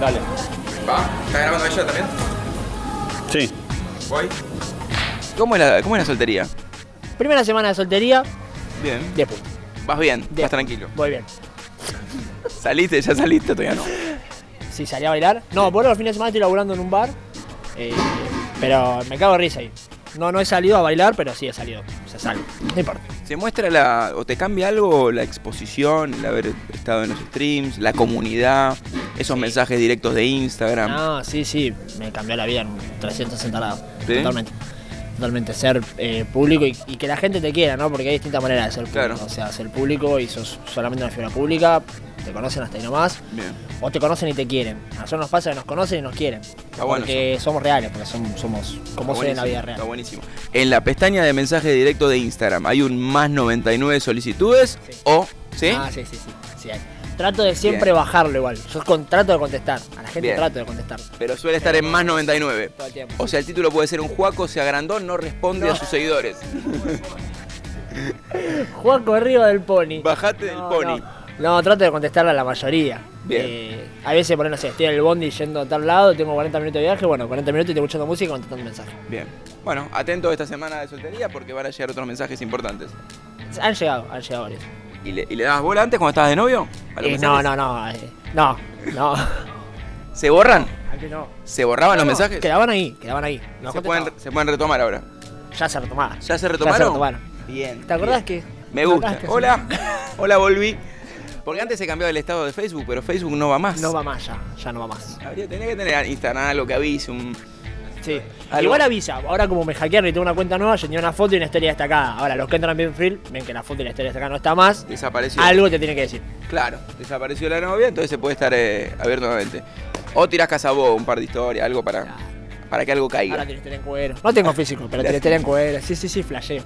Dale. ¿Va? ¿Está grabando ella también? Sí. ¿Voy? ¿Cómo es la, cómo es la soltería? Primera semana de soltería, Bien. 10 puntos. ¿Vas bien? ¿Estás tranquilo? Voy bien. ¿Saliste? ¿Ya saliste? Todavía no. Si salí a bailar. No, por los fines de semana estoy laburando en un bar. eh, pero me cago de risa ahí. No, no he salido a bailar, pero sí he salido. Se sale. No importa. ¿Se muestra la. o te cambia algo la exposición, el haber estado en los streams, la comunidad, esos Sí. mensajes directos de Instagram? No, sí, sí. Me cambió la vida en 360 grados. ¿Sí? Totalmente. Totalmente. Ser eh, público y, y que la gente te quiera, ¿no? Porque hay distintas maneras de ser público. Claro. O sea, ser público y sos solamente una figura pública. Te conocen hasta ahí nomás. Bien. O te conocen y te quieren. A nosotros nos pasa que nos conocen y nos quieren. bueno porque somos reales, porque somos, somos como Está soy en la vida Está real. buenísimo. En la pestaña de mensaje directo de Instagram hay un más 99 solicitudes Sí. o. ¿Sí? Ah, sí, sí, sí. sí hay. Trato de siempre Bien. bajarlo igual. Yo con- trato de contestar. A la gente Bien. trato de contestar. Pero suele estar en más 99. Todo el tiempo. O sea, el título puede ser un Juaco se agrandó, no responde No. a sus seguidores. Juaco arriba del pony. Bajate del pony. No. No, trato de contestarle a la mayoría. Bien. Eh, a veces, por no sé, estoy en el bondi yendo a tal lado, tengo 40 minutos de viaje, bueno, 40 minutos y estoy escuchando música y contestando mensajes. Bien. Bueno, atento esta semana de soltería porque van a llegar otros mensajes importantes. Han llegado, han llegado varios. ¿Y le, y le dabas bola antes cuando estabas de novio? ¿A los Eh, no, no, no, eh, no, no. ¿Se borran? Antes no. ¿Se borraban los No, mensajes? Quedaban ahí, quedaban ahí. No se, pueden, se pueden retomar ahora. Ya se retomaban. ¿Ya se retomaron? retomaron. Bien. ¿Te acordás bien. que.? Me ¿te gusta. Hola. Hola, volví. Porque antes se cambiaba el estado de Facebook, pero Facebook no va más. No va más ya, ya no va más. Habría, tenía que tener Instagram algo que avise, un... Sí. Algo- Igual avisa, ahora como me hackearon y tengo una cuenta nueva, yo tenía una foto y una historia destacada. Ahora, los que entran en Benfield ven que la foto y la historia destacada no está más. Desapareció. Algo te tiene que decir. Claro, desapareció la novia, entonces se puede estar eh, abierto nuevamente. O tirás casabó, un par de historias, algo para, para que algo caiga. Ahora que en cuero. No tengo físico, pero que en cuero. Sí, sí, sí, flasheo.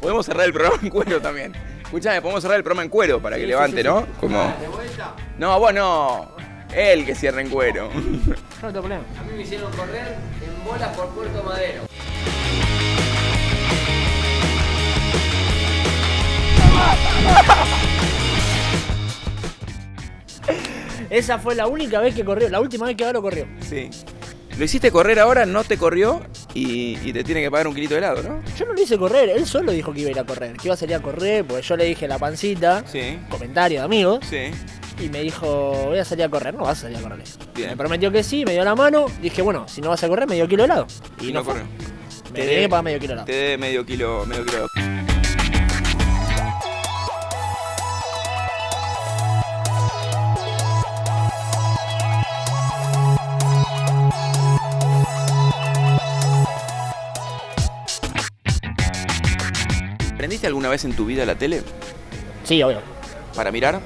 Podemos cerrar el programa en cuero también. Escuchame, podemos cerrar el programa en cuero para que Sí, levante, sí, ¿no? Como... No, vos no. Él que cierra en cuero. No, no tengo problema. A mí me hicieron correr en bolas por Puerto Madero. Esa fue la única vez que corrió, la última vez que Galo corrió. Sí. Lo hiciste correr ahora, no te corrió y, y te tiene que pagar un kilito de helado, ¿no? Yo no lo hice correr, él solo dijo que iba a ir a correr, que iba a salir a correr, porque yo le dije la pancita, Sí. comentario de amigos, Sí. y me dijo, voy a salir a correr, no vas a salir a correr. Bien. Me prometió que sí, me dio la mano, dije, bueno, si no vas a correr, medio kilo de helado. Y, Y no no corrió. Me Te de- pagar medio kilo de helado. Te dé medio kilo, medio kilo. ¿Prendiste alguna vez en tu vida la tele Sí, obvio. para mirar?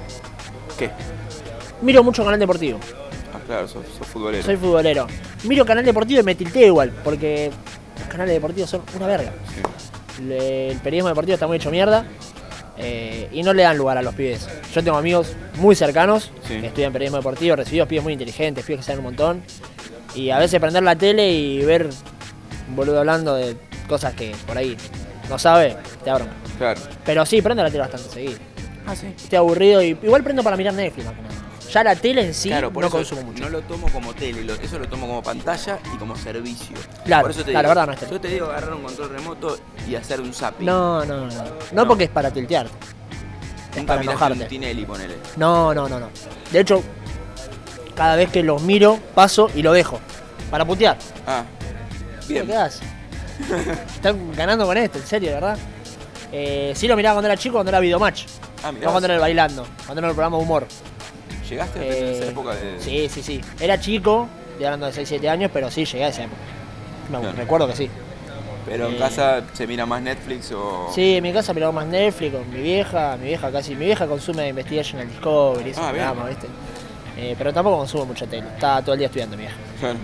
¿Qué? Miro mucho canal deportivo. Ah, claro, sos, sos futbolero. Soy futbolero. Miro canal deportivo y me tilteo igual, porque los canales deportivos son una verga. Sí. Le- el periodismo deportivo está muy hecho mierda eh, y no le dan lugar a los pibes. Yo tengo amigos muy cercanos Sí. que estudian periodismo deportivo, recibidos pibes muy inteligentes, pibes que saben un montón. Y a veces prender la tele y ver un boludo hablando de cosas que por ahí no sabe, te abro. Claro. Pero sí, prendo la tele bastante seguido. Ah, sí. Estoy aburrido y igual prendo para mirar Netflix más que nada. Ya la tele en sí claro, por no eso consumo mucho. no lo tomo como tele, lo- eso lo tomo como pantalla y como servicio. Claro, por eso te claro, digo, verdad, no es tele. Yo te digo agarrar un control remoto y hacer un zapping. No, no, no. No, No. porque es para tiltearte. Es Nunca para enojarte. un Tinelli, ponele. No, no, no, no. De hecho, cada vez que los miro, paso y lo dejo. Para putear. Ah, ¿Qué bien. quedás? Están ganando con esto, en serio, ¿verdad? Eh, sí lo miraba cuando era chico, cuando era videomatch. Ah, mirá, No cuando era el bailando, cuando era el programa de humor. ¿Llegaste a Eh, esa época de...? Sí, sí, sí. Era chico, estoy hablando de 6, 7 años, pero sí llegué a esa época. Me Claro. recuerdo que sí. Pero en eh, casa se mira más Netflix o... Sí, en mi casa miraba más Netflix con mi vieja, mi vieja casi, mi vieja consume Investigation and Discovery, ese Ah, ¿viste? Eh, pero tampoco consumo mucha tele, está todo el día estudiando mi vieja. Claro.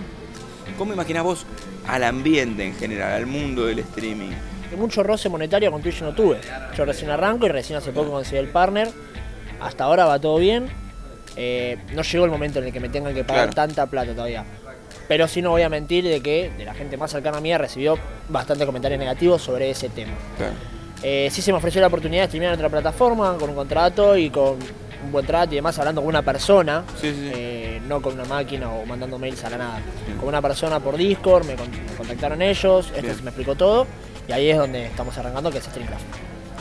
¿Cómo imaginás vos al ambiente en general, al mundo del streaming? Mucho roce monetario con Twitch no tuve. Yo recién arranco y recién hace poco conseguí el partner. Hasta ahora va todo bien. Eh, no llegó el momento en el que me tengan que pagar Claro. tanta plata todavía. Pero sí no voy a mentir de que de la gente más cercana a mí recibió bastante comentarios negativos sobre ese tema. Claro. Eh, sí se me ofreció la oportunidad de streamear en otra plataforma con un contrato y con un buen trato y demás hablando con una persona, Sí, sí, eh, no con una máquina o mandando mails a la nada. Bien. Con una persona por Discord, me, con- me contactaron ellos, este Bien. me explicó todo y ahí es donde estamos arrancando, que es Streamcraft.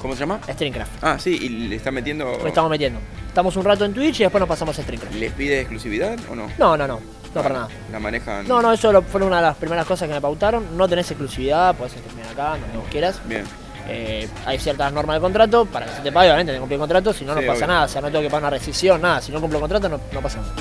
¿Cómo se llama? Streamcraft. Ah, sí, y le está metiendo. Lo estamos metiendo. Estamos un rato en Twitch y después nos pasamos a Streamcraft. ¿Les pide exclusividad o no? No, no, no, no para Ah, nada. La manejan. No, no, eso lo- fue una de las primeras cosas que me pautaron. No tenés exclusividad, podés streamear acá, donde vos quieras. Bien. Eh, hay ciertas normas de contrato, para que se te pague, obviamente, tenés que cumplir el contrato, si no, no Sí, pasa obvio. nada. O sea, no tengo que pagar una rescisión, nada. Si no cumplo el contrato, no, no pasa nada.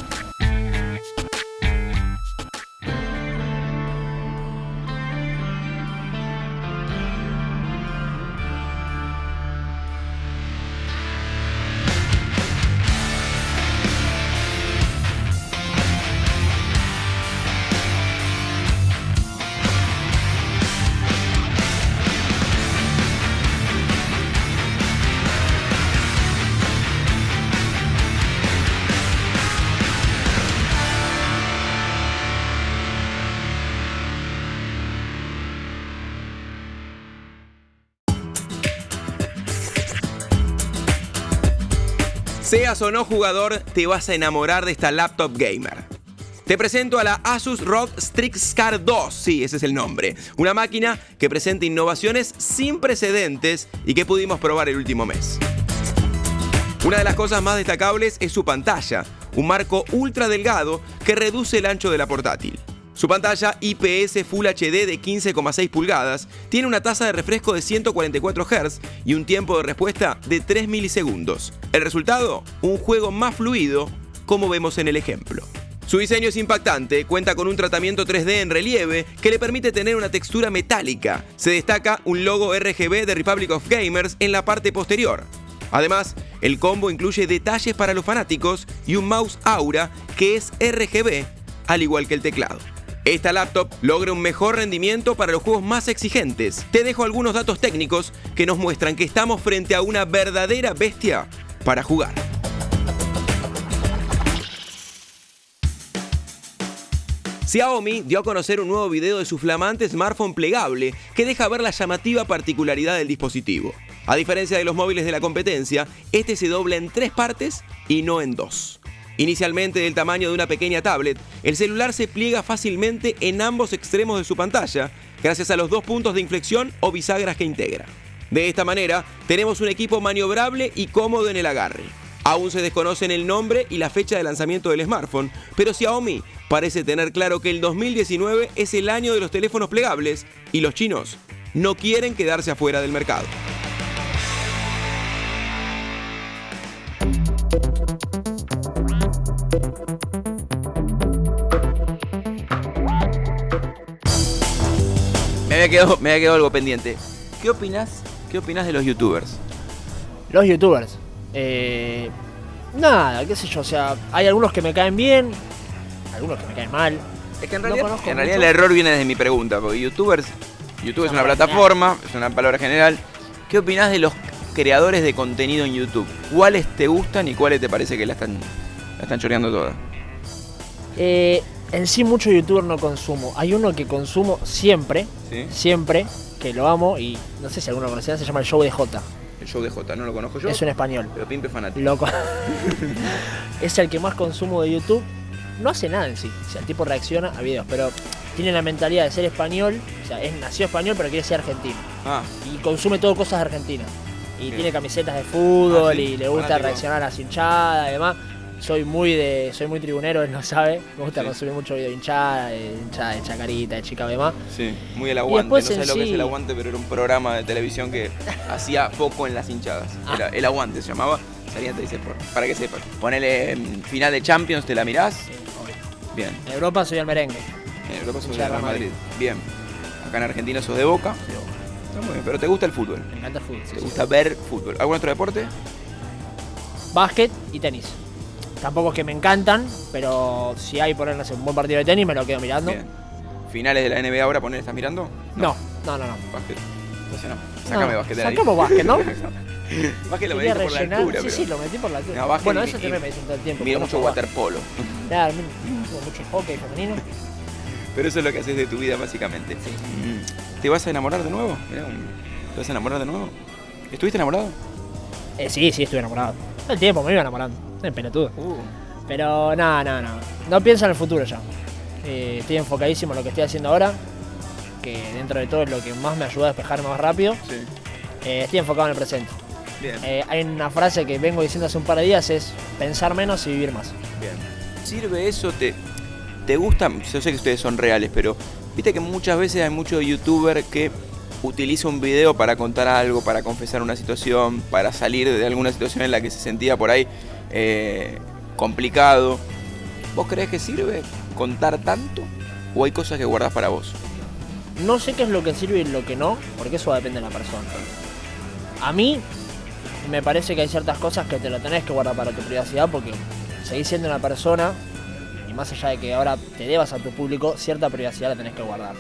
Seas o no jugador, te vas a enamorar de esta laptop gamer. Te presento a la Asus ROG Strix Car 2, sí, ese es el nombre. Una máquina que presenta innovaciones sin precedentes y que pudimos probar el último mes. Una de las cosas más destacables es su pantalla, un marco ultra delgado que reduce el ancho de la portátil. Su pantalla IPS Full HD de 15,6 pulgadas tiene una tasa de refresco de 144 Hz y un tiempo de respuesta de 3 milisegundos. El resultado, un juego más fluido, como vemos en el ejemplo. Su diseño es impactante, cuenta con un tratamiento 3D en relieve que le permite tener una textura metálica. Se destaca un logo RGB de Republic of Gamers en la parte posterior. Además, el combo incluye detalles para los fanáticos y un mouse Aura que es RGB, al igual que el teclado. Esta laptop logra un mejor rendimiento para los juegos más exigentes. Te dejo algunos datos técnicos que nos muestran que estamos frente a una verdadera bestia para jugar. Xiaomi dio a conocer un nuevo video de su flamante smartphone plegable que deja ver la llamativa particularidad del dispositivo. A diferencia de los móviles de la competencia, este se dobla en tres partes y no en dos. Inicialmente del tamaño de una pequeña tablet, el celular se pliega fácilmente en ambos extremos de su pantalla, gracias a los dos puntos de inflexión o bisagras que integra. De esta manera, tenemos un equipo maniobrable y cómodo en el agarre. Aún se desconocen el nombre y la fecha de lanzamiento del smartphone, pero Xiaomi parece tener claro que el 2019 es el año de los teléfonos plegables y los chinos no quieren quedarse afuera del mercado. Había quedado, me había quedado algo pendiente. ¿Qué opinas? ¿Qué opinas de los youtubers? Los youtubers. eh, nada, qué sé yo, o sea, hay algunos que me caen bien, algunos que me caen mal. Es que en realidad, en realidad el error viene desde mi pregunta, porque youtubers, YouTube es Una plataforma, es una palabra general. ¿Qué opinas de los creadores de contenido en YouTube? ¿Cuáles te gustan y cuáles te parece que la están, la están choreando toda? Eh, en sí mucho youtuber no consumo. Hay uno que consumo siempre, ¿Sí? siempre, que lo amo y no sé si alguno lo conocerá, se llama el Show de J. El show de J, no lo conozco yo, Es un español. pero Pimpe fanático. Loco. es el que más consumo de YouTube. No hace nada en sí. O sea, el tipo reacciona a videos, pero tiene la mentalidad de ser español. O sea, es, nació español, pero quiere ser argentino. Ah, Y consume todo cosas de Argentina. Y Bien. tiene camisetas de fútbol Ah, sí, y le gusta fanático. reaccionar a las hinchadas y demás. Soy muy de. soy muy tribunero, él lo sabe. Me gusta Sí. consumir mucho video de hinchada, de hinchada, de chacarita, de chica demás. sí, muy el aguante. no sé lo que es sí- el aguante, pero era un programa de televisión que hacía foco en las hinchadas. Ah. Era el aguante se llamaba. Salía te dice, para que sepas. Ponele mm, final de Champions, ¿te la mirás? Sí, obvio. Bien. En Europa soy el merengue. En Europa de Hincha de Real Madrid. Bien. Acá en Argentina sos de Boca. Está muy bien, pero te gusta el fútbol. Me encanta el fútbol. sí, Te sí. gusta ver fútbol. ¿Algún otro deporte? Básquet y tenis. Tampoco es que me encantan, pero si hay por no sé, un buen partido de tenis me lo quedo mirando. Bien. ¿Finales de la NBA ahora poner estás mirando? No, no, no, no. Básquet. Entonces no. Sácame No, básquet de ahí. sacamos básquet, ¿no? básquet lo metiste por la altura, sí, pero... sí, lo metí por la altura. No, bueno, eso también me dicen todo el tiempo. Mira porque mucho no waterpolo. Claro, mira, mucho hockey femenino. Pero eso es lo que haces de tu vida, básicamente. Mm. ¿Te vas a enamorar de nuevo? Mirá, ¿Te vas a enamorar de nuevo? ¿Estuviste enamorado? Eh, sí, sí, estuve enamorado. Todo el tiempo me iba enamorando. Es pelotudo. Uh, Pero no, no, no. No pienso en el futuro ya. Eh, estoy enfocadísimo en lo que estoy haciendo ahora. Que dentro de todo es lo que más me ayuda a despejarme más rápido. sí. Eh, estoy enfocado en el presente. Bien. Eh, hay una frase que vengo diciendo hace un par de días, es pensar menos y vivir más. Bien. ¿Sirve eso? ¿Te, te gusta? Yo sé que ustedes son reales, pero viste que muchas veces hay muchos youtubers que utiliza un video para contar algo, para confesar una situación, para salir de alguna situación en la que se sentía por ahí eh, complicado. ¿Vos creés que sirve contar tanto? ¿O hay cosas que guardás para vos? No sé qué es lo que sirve y lo que no, porque eso depende de la persona. A mí me parece que hay ciertas cosas que te lo tenés que guardar para tu privacidad porque seguís siendo una persona y más allá de que ahora te debas a tu público, cierta privacidad la tenés que guardar.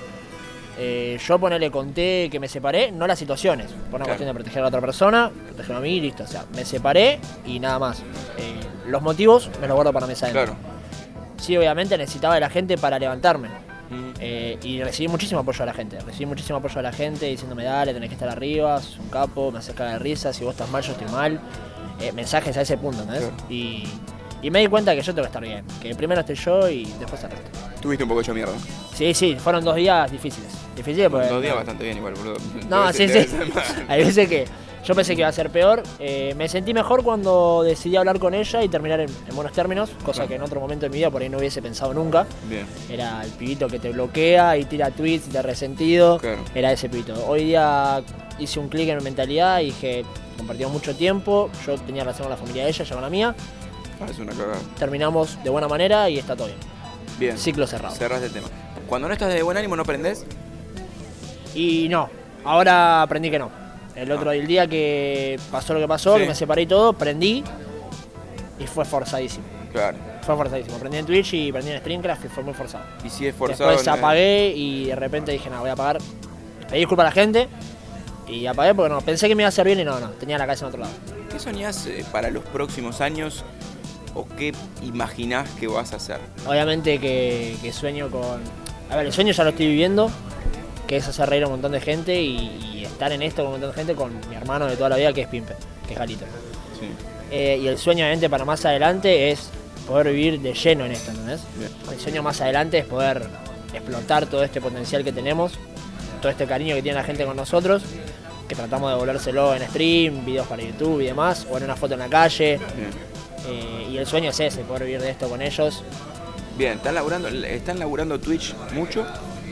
Eh, yo ponele conté que me separé, no las situaciones, por una Claro. cuestión de proteger a la otra persona, proteger a mí, listo. O sea, me separé y nada más. Eh, los motivos me los guardo para mesa adentro. Claro. Sí, obviamente necesitaba de la gente para levantarme. Eh, y recibí muchísimo apoyo de la gente. Recibí muchísimo apoyo de la gente diciéndome, dale, tenés que estar arriba, sos un capo, me haces cagar de risa, si vos estás mal, yo estoy mal. Eh, mensajes a ese punto, ¿entendés? Claro. Y, y me di cuenta que yo tengo que estar bien. Que primero estoy yo y después el resto. Tuviste un poco hecho mierda. Sí, sí, fueron dos días difíciles. Difíciles porque... Dos días bastante bien igual, boludo. No, sí, sí. Hay veces que yo pensé que iba a ser peor. Eh, me sentí mejor cuando decidí hablar con ella y terminar en, en buenos términos, cosa Claro. que en otro momento de mi vida por ahí no hubiese pensado nunca. Bien. Era el pibito que te bloquea y tira tweets de resentido. Claro. Era ese pibito. Hoy día hice un clic en mi mentalidad y dije, compartimos mucho tiempo. Yo tenía relación con la familia de ella, ella con la mía. Ah, es una cagada. Terminamos de buena manera y está todo bien. Bien. Ciclo cerrado. Cerrás el tema. Cuando no estás de buen ánimo, ¿no aprendés? Y no, ahora aprendí que no. El otro el día que pasó lo que pasó, Sí. que me separé y todo, prendí y fue forzadísimo. Claro. Fue forzadísimo. Prendí en Twitch y prendí en Streamcraft y fue muy forzado. Y si es forzado. Después no- apagué y de repente dije, no, voy a apagar. Pedí disculpas a la gente y apagué porque no, pensé que me iba a hacer bien y no, no, tenía la cabeza en otro lado. ¿Qué soñás eh, para los próximos años? ¿O qué imaginás que vas a hacer? Obviamente que, que sueño con... A ver, el sueño ya lo estoy viviendo, que es hacer reír a un montón de gente y, y estar en esto con un montón de gente con mi hermano de toda la vida que es Pimpe, que es Galito. Sí. Eh, y el sueño obviamente para más adelante es poder vivir de lleno en esto, ¿entendés? Bien. El sueño más adelante es poder explotar todo este potencial que tenemos, todo este cariño que tiene la gente con nosotros, que tratamos de devolvérselo en stream, videos para YouTube y demás, o en una foto en la calle. Bien. Eh, y el sueño es ese, poder vivir de esto con ellos. Bien, ¿están laburando, ¿están laburando Twitch mucho?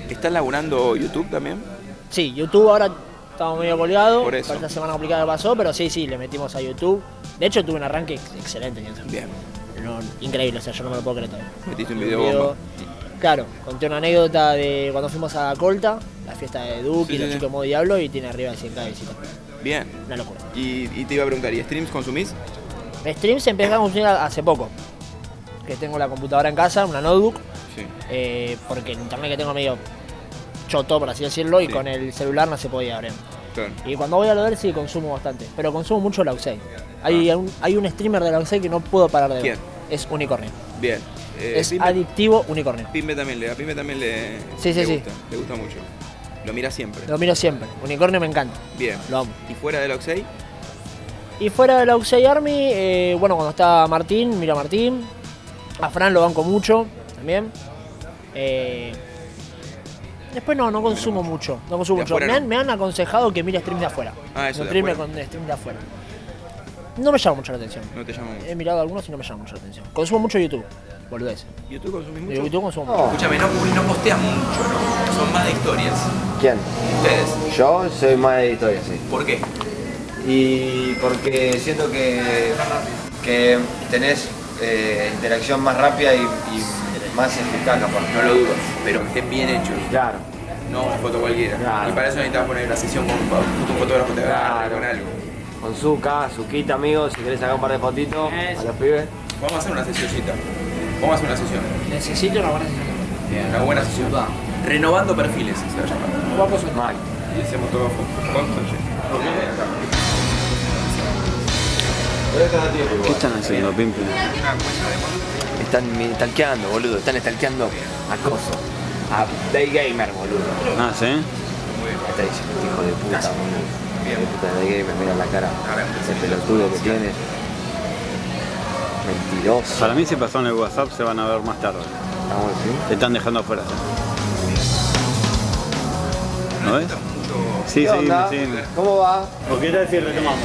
¿Están laburando YouTube también? Sí, YouTube ahora estamos medio colgados, Por eso. esta semana complicada pasó, pero sí, sí, le metimos a YouTube. De hecho tuve un arranque ex- excelente, Nielsen. Bien. No, increíble, o sea, yo no me lo puedo creer todavía. Metiste un Un video bomba. Claro, conté una anécdota de cuando fuimos a Colta, la fiesta de Duke Sí, y los sí, chicos modo Diablo y tiene arriba de 100k de visitas. Bien. Una locura. Y, y te iba a preguntar, ¿y streams consumís? Streams empecé a consumir hace poco. Que tengo la computadora en casa, una notebook, Sí. eh, porque el internet que tengo medio choto, por así decirlo, y Sí. con el celular no se podía abrir. Claro. Y cuando voy a lo ver sí consumo bastante, pero consumo mucho la Uxei. Hay, un, hay un streamer de la que no puedo parar de ver. ¿Quién? Es Unicornio. Bien. Eh, es Pimbe, adictivo Unicornio. Pimbe también le, a Pimbe también le, Sí, sí, le sí. gusta, le gusta mucho. Lo mira siempre. Lo miro siempre. Unicornio me encanta. Bien. Lo amo. ¿Y fuera del Oxey? Y fuera de la Uxei Army, eh, bueno, cuando está Martín, miro a Martín. A Fran lo banco mucho también. Eh, después no, no consumo mucho. No consumo mucho. Me no. han, me han aconsejado que mire streams de afuera. Ah, eso No de afuera. con streams de afuera. No me llama mucho la atención. No te llamo mucho. He mirado algunos y no me llama mucho la atención. Consumo mucho YouTube. Boludez. ¿YouTube consumís mucho? YouTube consumo mucho. Escúchame, no, no posteas mucho, ¿no? Son más de historias. ¿Quién? Ustedes. Yo soy más de historia, sí. ¿Por qué? Y porque siento que, que tenés eh, interacción más rápida y, y más eficaz capaz. No lo dudo, pero que estén bien hechos. Claro. No una foto cualquiera. Claro. Y para eso necesitas poner una sesión con un fotógrafo te Claro. con algo. Con Zuka, Zuquita, amigos, si querés sacar un par de fotitos a los pibes. Vamos a hacer una sesioncita. Vamos a hacer una sesión. Necesito una buena sesión. Una buena sesión. Renovando perfiles se va a llamar. Guapos son. Mal. Y hacemos todo con ¿Qué están haciendo, Pimpe? Están mi- stalkeando, boludo. Están stalkeando a Coso. A Day Gamer, boludo. Ah, ¿sí? Está diciendo, hijo de puta, boludo. Hijo de puta de Day Gamer, mira la cara. Ese pelotudo que tiene. Mentiroso. Para mí si pasó en el WhatsApp se van a ver más tarde. Te están dejando afuera. ¿No ves? Sí, ¿Qué sí, sí. ¿Cómo va? ¿Por qué tal si retomamos?